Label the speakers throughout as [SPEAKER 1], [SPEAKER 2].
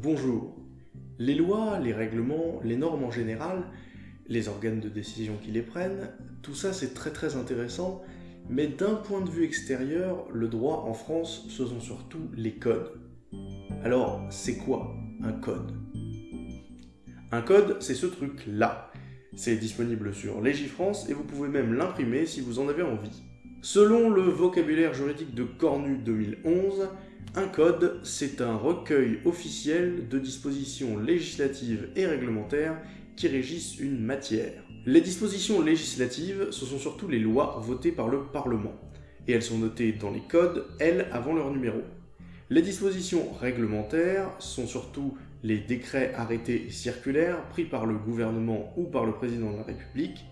[SPEAKER 1] Bonjour. Les lois, les règlements, les normes en général, les organes de décision qui les prennent, tout ça c'est très très intéressant, mais d'un point de vue extérieur, le droit en France, ce sont surtout les codes. Alors, c'est quoi un code? Un code, c'est ce truc-là. C'est disponible sur Légifrance et vous pouvez même l'imprimer si vous en avez envie. Selon le vocabulaire juridique de Cornu 2011, un code, c'est un recueil officiel de dispositions législatives et réglementaires qui régissent une matière. Les dispositions législatives, ce sont surtout les lois votées par le Parlement, et elles sont notées dans les codes, elles, avant leur numéro. Les dispositions réglementaires sont surtout les décrets, arrêtés et circulaires pris par le gouvernement ou par le président de la République,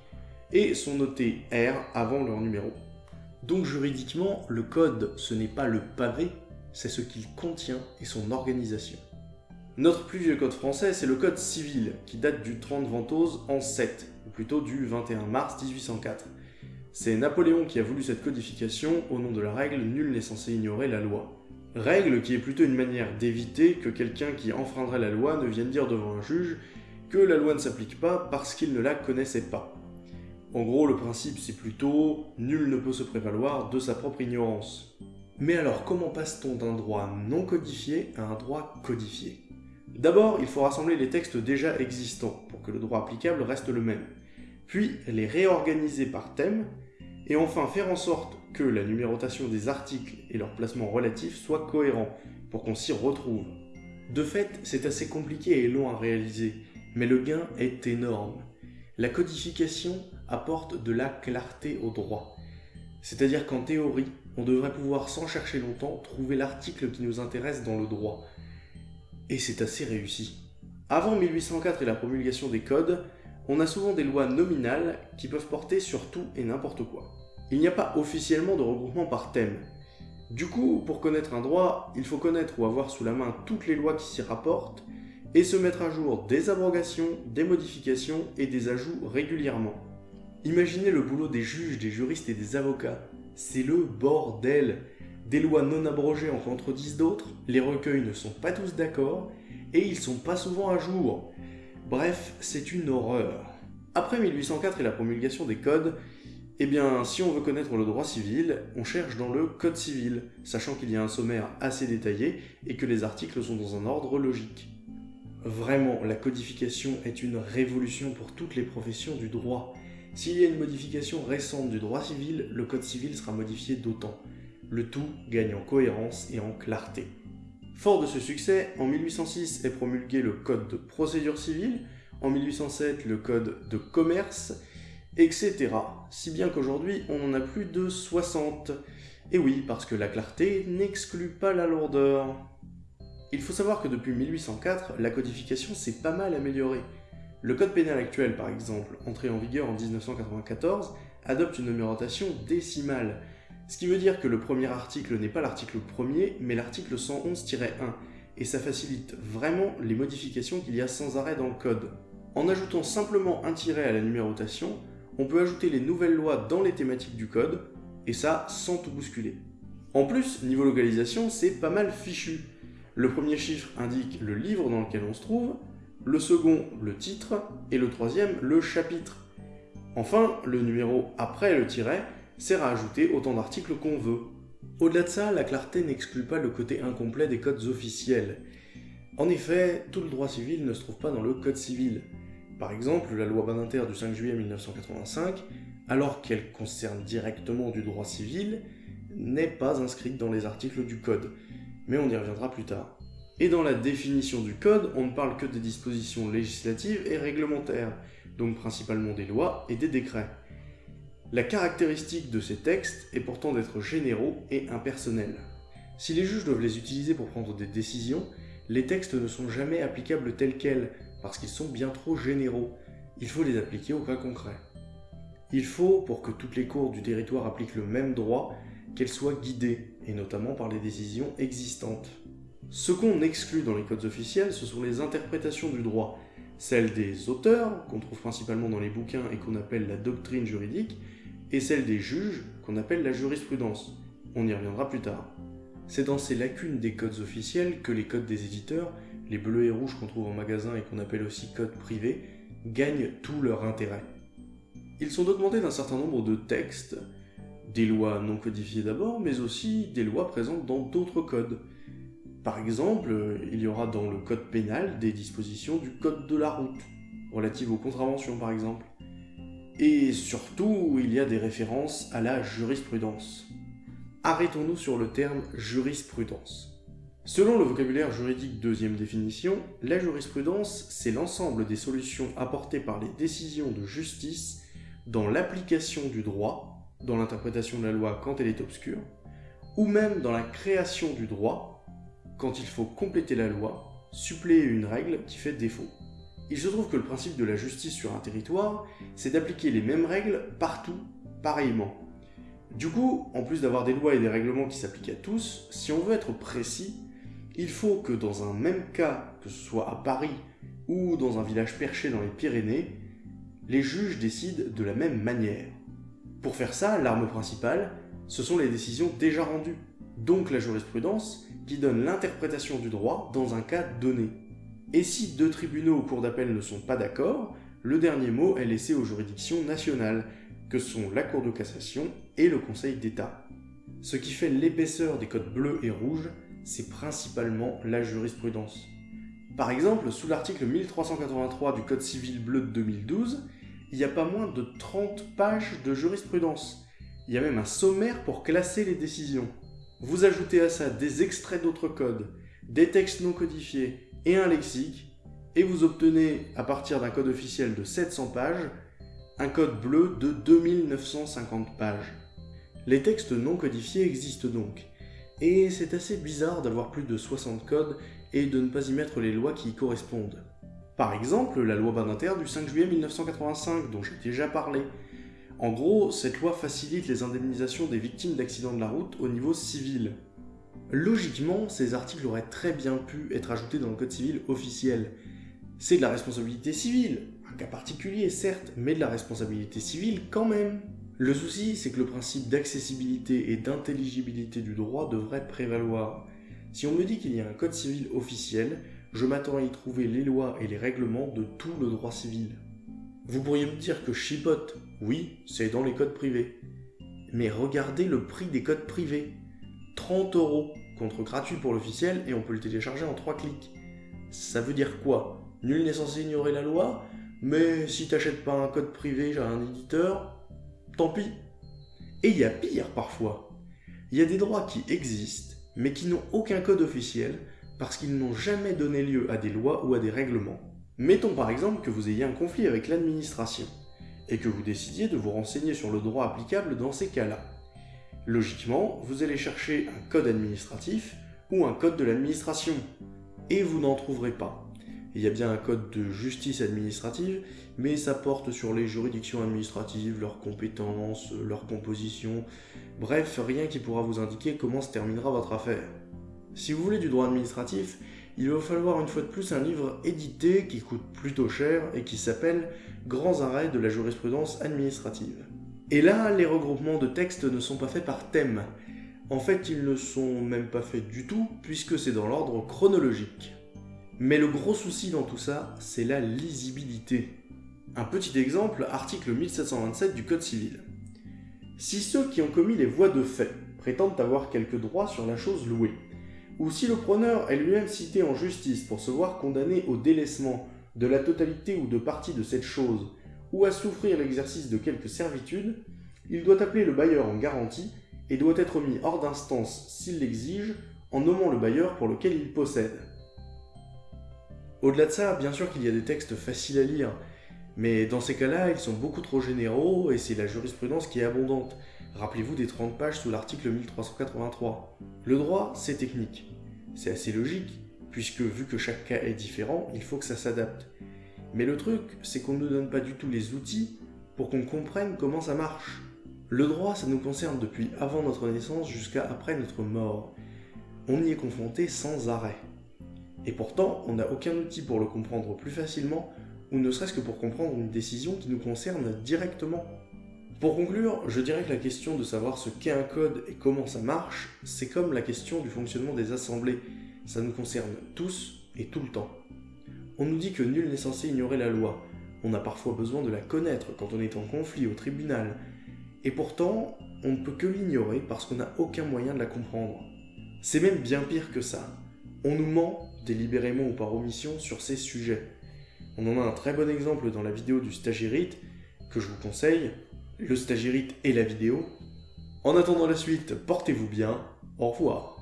[SPEAKER 1] et sont notés R avant leur numéro. Donc juridiquement, le code, ce n'est pas le pavé, c'est ce qu'il contient et son organisation. Notre plus vieux code français, c'est le code civil, qui date du 30 Ventose en 7, ou plutôt du 21 mars 1804. C'est Napoléon qui a voulu cette codification au nom de la règle « nul n'est censé ignorer la loi ». Règle qui est plutôt une manière d'éviter que quelqu'un qui enfreindrait la loi ne vienne dire devant un juge que la loi ne s'applique pas parce qu'il ne la connaissait pas. En gros, le principe c'est plutôt « nul ne peut se prévaloir de sa propre ignorance ». Mais alors, comment passe-t-on d'un droit non codifié à un droit codifié? D'abord, il faut rassembler les textes déjà existants pour que le droit applicable reste le même, puis les réorganiser par thème, et enfin faire en sorte que la numérotation des articles et leur placement relatif soient cohérents pour qu'on s'y retrouve. De fait, c'est assez compliqué et long à réaliser, mais le gain est énorme. La codification apporte de la clarté au droit. C'est-à-dire qu'en théorie, on devrait pouvoir sans chercher longtemps trouver l'article qui nous intéresse dans le droit, et c'est assez réussi. Avant 1804 et la promulgation des codes, on a souvent des lois nominales qui peuvent porter sur tout et n'importe quoi. Il n'y a pas officiellement de regroupement par thème. Du coup, pour connaître un droit, il faut connaître ou avoir sous la main toutes les lois qui s'y rapportent, et se mettre à jour des abrogations, des modifications et des ajouts régulièrement. Imaginez le boulot des juges, des juristes et des avocats. C'est le bordel des lois non abrogées en contredisent d'autres, les recueils ne sont pas tous d'accord, et ils sont pas souvent à jour. Bref, c'est une horreur. Après 1804 et la promulgation des codes, eh bien, si on veut connaître le droit civil, on cherche dans le code civil, sachant qu'il y a un sommaire assez détaillé et que les articles sont dans un ordre logique. Vraiment, la codification est une révolution pour toutes les professions du droit. S'il y a une modification récente du droit civil, le code civil sera modifié d'autant le tout gagne en cohérence et en clarté. Fort de ce succès, en 1806 est promulgué le Code de procédure civile, en 1807 le Code de commerce, etc. Si bien qu'aujourd'hui on en a plus de 60. Et oui, parce que la clarté n'exclut pas la lourdeur. Il faut savoir que depuis 1804, la codification s'est pas mal améliorée. Le code pénal actuel, par exemple, entré en vigueur en 1994, adopte une numérotation décimale, ce qui veut dire que le premier article n'est pas l'article premier, mais l'article 111-1, et ça facilite vraiment les modifications qu'il y a sans arrêt dans le code. En ajoutant simplement un tiret à la numérotation, on peut ajouter les nouvelles lois dans les thématiques du code, et ça sans tout bousculer. En plus, niveau localisation, c'est pas mal fichu. Le premier chiffre indique le livre dans lequel on se trouve, le second le titre, et le troisième le chapitre. Enfin, le numéro après le tiret sert à ajouter autant d'articles qu'on veut. Au-delà de ça, la clarté n'exclut pas le côté incomplet des codes officiels. En effet, tout le droit civil ne se trouve pas dans le code civil. Par exemple, la loi Badinter du 5 juillet 1985, alors qu'elle concerne directement du droit civil, n'est pas inscrite dans les articles du code, mais on y reviendra plus tard. Et dans la définition du code, on ne parle que des dispositions législatives et réglementaires, donc principalement des lois et des décrets. La caractéristique de ces textes est pourtant d'être généraux et impersonnels. Si les juges doivent les utiliser pour prendre des décisions, les textes ne sont jamais applicables tels quels, parce qu'ils sont bien trop généraux. Il faut les appliquer au cas concret. Il faut, pour que toutes les cours du territoire appliquent le même droit, qu'elles soient guidées, et notamment par les décisions existantes. Ce qu'on exclut dans les codes officiels, ce sont les interprétations du droit, celles des auteurs, qu'on trouve principalement dans les bouquins et qu'on appelle la doctrine juridique, et celle des juges, qu'on appelle la jurisprudence. On y reviendra plus tard. c'est dans ces lacunes des codes officiels que les codes des éditeurs, les bleus et rouges qu'on trouve en magasin et qu'on appelle aussi codes privés, gagnent tout leur intérêt. Ils sont augmentés d'un certain nombre de textes, des lois non codifiées d'abord, mais aussi des lois présentes dans d'autres codes. Par exemple, il y aura dans le code pénal des dispositions du code de la route, relatives aux contraventions par exemple. Et surtout, il y a des références à la jurisprudence. Arrêtons-nous sur le terme jurisprudence. Selon le vocabulaire juridique deuxième définition, la jurisprudence, c'est l'ensemble des solutions apportées par les décisions de justice dans l'application du droit, dans l'interprétation de la loi quand elle est obscure, ou même dans la création du droit, quand il faut compléter la loi, suppléer une règle qui fait défaut. Il se trouve que le principe de la justice sur un territoire, c'est d'appliquer les mêmes règles partout, pareillement. Du coup, en plus d'avoir des lois et des règlements qui s'appliquent à tous, si on veut être précis, il faut que dans un même cas, que ce soit à Paris ou dans un village perché dans les Pyrénées, les juges décident de la même manière. Pour faire ça, l'arme principale, ce sont les décisions déjà rendues, donc la jurisprudence, qui donne l'interprétation du droit dans un cas donné. Et si deux tribunaux ou cours d'appel ne sont pas d'accord, le dernier mot est laissé aux juridictions nationales, que sont la Cour de cassation et le Conseil d'État. Ce qui fait l'épaisseur des codes bleus et rouges, c'est principalement la jurisprudence. Par exemple, sous l'article 1383 du Code civil bleu de 2012, il y a pas moins de 30 pages de jurisprudence. Il y a même un sommaire pour classer les décisions. Vous ajoutez à ça des extraits d'autres codes, des textes non codifiés et un lexique, et vous obtenez, à partir d'un code officiel de 700 pages, un code bleu de 2950 pages. Les textes non codifiés existent donc, et c'est assez bizarre d'avoir plus de 60 codes et de ne pas y mettre les lois qui y correspondent. Par exemple, la loi Badinter du 5 juillet 1985, dont j'ai déjà parlé. En gros, cette loi facilite les indemnisations des victimes d'accidents de la route au niveau civil. Logiquement, ces articles auraient très bien pu être ajoutés dans le code civil officiel. C'est de la responsabilité civile, un cas particulier certes, mais de la responsabilité civile quand même. Le souci, c'est que le principe d'accessibilité et d'intelligibilité du droit devrait prévaloir. Si on me dit qu'il y a un code civil officiel, je m'attends à y trouver les lois et les règlements de tout le droit civil. Vous pourriez me dire que chipote, oui, c'est dans les codes privés. Mais regardez le prix des codes privés. 30 euros, contre gratuit pour l'officiel et on peut le télécharger en 3 clics. Ça veut dire quoi? Nul n'est censé ignorer la loi, mais si t'achètes pas un code privé à un éditeur, tant pis. Et il y a pire parfois. Il y a des droits qui existent, mais qui n'ont aucun code officiel, parce qu'ils n'ont jamais donné lieu à des lois ou à des règlements. Mettons par exemple que vous ayez un conflit avec l'administration, et que vous décidiez de vous renseigner sur le droit applicable dans ces cas-là. Logiquement, vous allez chercher un code administratif ou un code de l'administration, et vous n'en trouverez pas. Il y a bien un code de justice administrative, mais ça porte sur les juridictions administratives, leurs compétences, leur composition, bref, rien qui pourra vous indiquer comment se terminera votre affaire. Si vous voulez du droit administratif, il va falloir une fois de plus un livre édité qui coûte plutôt cher et qui s'appelle Grands arrêts de la jurisprudence administrative. Et là, les regroupements de textes ne sont pas faits par thème. En fait, ils ne sont même pas faits du tout, puisque c'est dans l'ordre chronologique. Mais le gros souci dans tout ça, c'est la lisibilité. Un petit exemple, article 1727 du Code civil. Si ceux qui ont commis les voies de fait prétendent avoir quelques droits sur la chose louée, ou si le preneur est lui-même cité en justice pour se voir condamné au délaissement de la totalité ou de partie de cette chose, ou à souffrir l'exercice de quelque servitude, il doit appeler le bailleur en garantie et doit être mis hors d'instance s'il l'exige en nommant le bailleur pour lequel il possède. Au-delà de ça, bien sûr qu'il y a des textes faciles à lire, mais dans ces cas-là, ils sont beaucoup trop généraux et c'est la jurisprudence qui est abondante. Rappelez-vous des 30 pages sous l'article 1383. Le droit, c'est technique. C'est assez logique, puisque vu que chaque cas est différent, il faut que ça s'adapte. Mais le truc, c'est qu'on ne nous donne pas du tout les outils pour qu'on comprenne comment ça marche. Le droit, ça nous concerne depuis avant notre naissance jusqu'à après notre mort. On y est confronté sans arrêt. Et pourtant, on n'a aucun outil pour le comprendre plus facilement, ou ne serait-ce que pour comprendre une décision qui nous concerne directement. Pour conclure, je dirais que la question de savoir ce qu'est un code et comment ça marche, c'est comme la question du fonctionnement des assemblées. Ça nous concerne tous et tout le temps. On nous dit que nul n'est censé ignorer la loi. On a parfois besoin de la connaître quand on est en conflit au tribunal. Et pourtant, on ne peut que l'ignorer parce qu'on n'a aucun moyen de la comprendre. C'est même bien pire que ça. On nous ment, délibérément ou par omission, sur ces sujets. On en a un très bon exemple dans la vidéo du stagirite, que je vous conseille, le stagirite et la vidéo. En attendant la suite, portez-vous bien, au revoir.